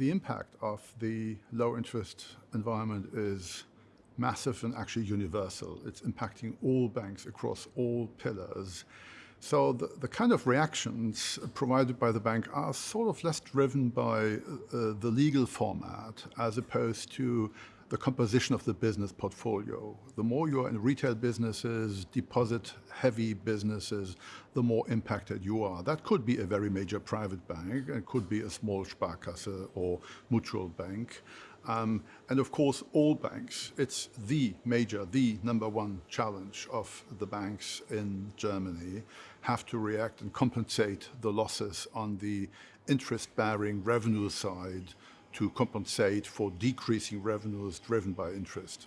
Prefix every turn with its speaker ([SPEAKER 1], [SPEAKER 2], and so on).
[SPEAKER 1] the impact of the low interest environment is massive and actually universal. It's impacting all banks across all pillars. So the, the kind of reactions provided by the bank are sort of less driven by uh, the legal format as opposed to the composition of the business portfolio. The more you're in retail businesses, deposit heavy businesses, the more impacted you are. That could be a very major private bank, it could be a small Sparkasse or mutual bank. Um, and of course, all banks, it's the major, the number one challenge of the banks in Germany, have to react and compensate the losses on the interest-bearing revenue side to compensate for decreasing revenues driven by interest.